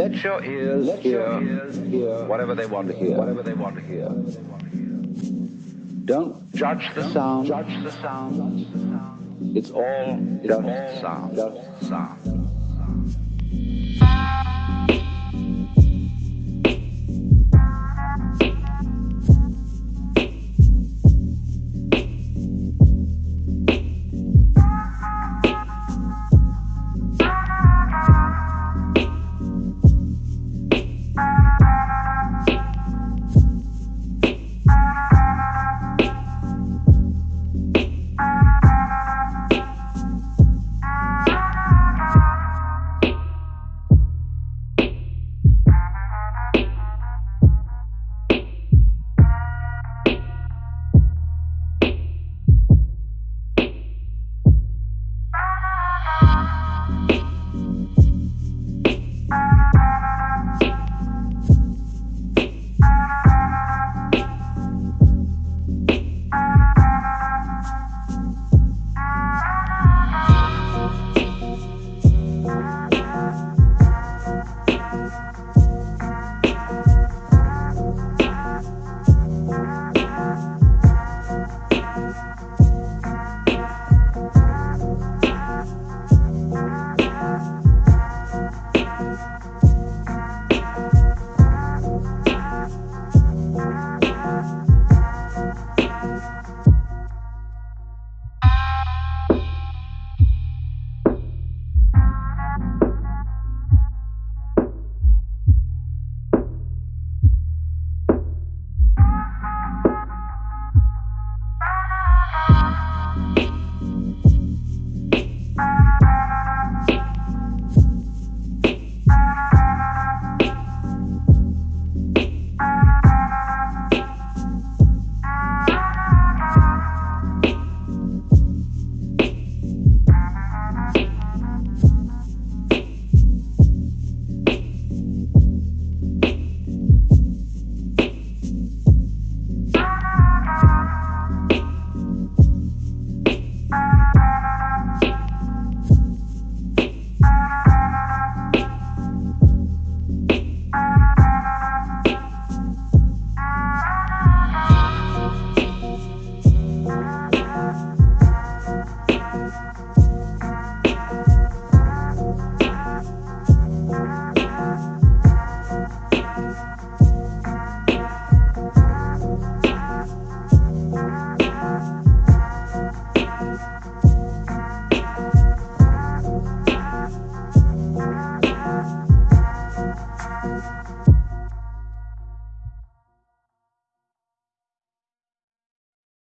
Let your ears, Let hear, your ears hear whatever they want to hear. Whatever they want to hear. Don't judge the Don't sound. Judge the sound. It's all just sound. Just sound. sound.